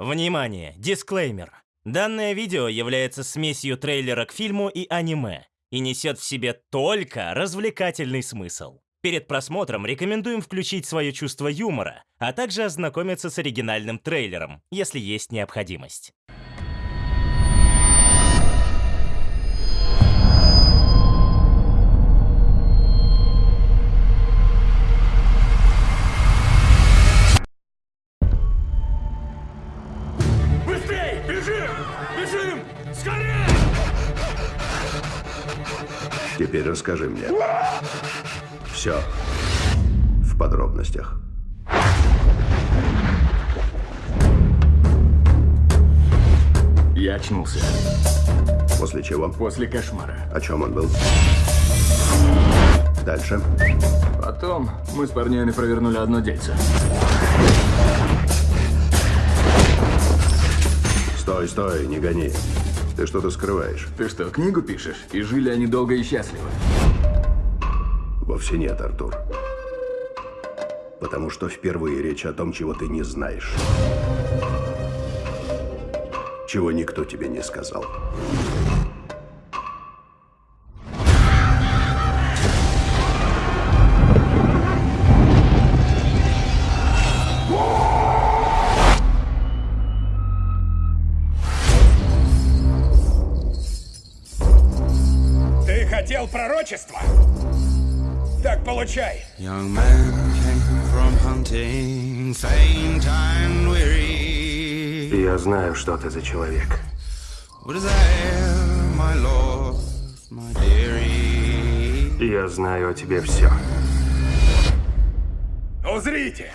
Внимание! Дисклеймер. Данное видео является смесью трейлера к фильму и аниме и несет в себе только развлекательный смысл. Перед просмотром рекомендуем включить свое чувство юмора, а также ознакомиться с оригинальным трейлером, если есть необходимость. Скорее! Теперь расскажи мне. Все. В подробностях. Я очнулся После чего? после кошмара. О чем он был? Дальше. Потом мы с парнями провернули одно дельце. Стой, стой, не гони. Ты что-то скрываешь. Ты что, книгу пишешь? И жили они долго и счастливо. Вовсе нет, Артур. Потому что впервые речь о том, чего ты не знаешь. Чего никто тебе не сказал. Хотел пророчества? Так получай. Young man came from hunting, faint and weary. Я знаю, что ты за человек. What is there, my lord, my dearie? Я знаю о тебе все. Узрите!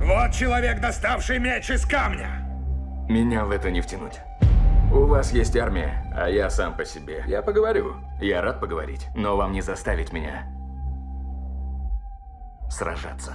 Вот человек, доставший меч из камня. Меня в это не втянуть. У вас есть армия, а я сам по себе. Я поговорю. Я рад поговорить, но вам не заставить меня сражаться.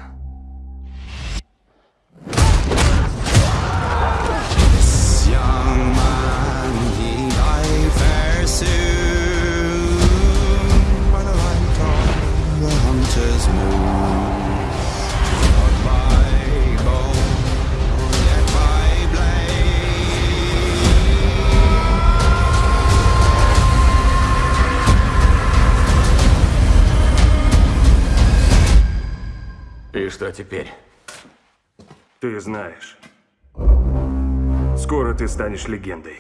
И что теперь? Ты знаешь. Скоро ты станешь легендой.